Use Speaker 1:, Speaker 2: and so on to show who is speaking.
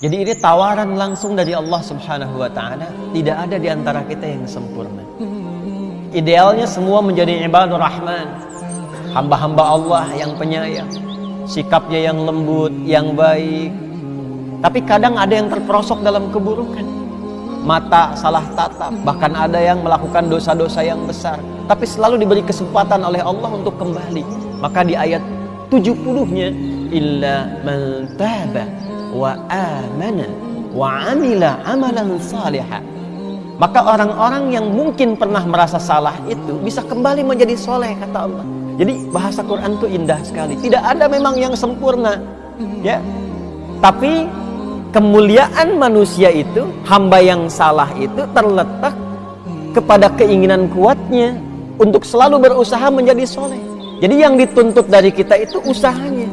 Speaker 1: Jadi ini tawaran langsung dari Allah Subhanahu wa taala, tidak ada di antara kita yang sempurna. Idealnya semua menjadi ibadur rahman, hamba-hamba Allah yang penyayang, sikapnya yang lembut, yang baik. Tapi kadang ada yang terperosok dalam keburukan. Mata salah tatap, bahkan ada yang melakukan dosa-dosa yang besar, tapi selalu diberi kesempatan oleh Allah untuk kembali. Maka di ayat 70-nya illa man taba wa amana wa amila amalan salihah maka orang-orang yang mungkin pernah merasa salah itu bisa kembali menjadi soleh kata Allah. Jadi bahasa Quran itu indah sekali. Tidak ada memang yang sempurna ya. Tapi kemuliaan manusia itu hamba yang salah itu terletak kepada keinginan kuatnya untuk selalu berusaha menjadi soleh. Jadi yang dituntut dari kita itu usahanya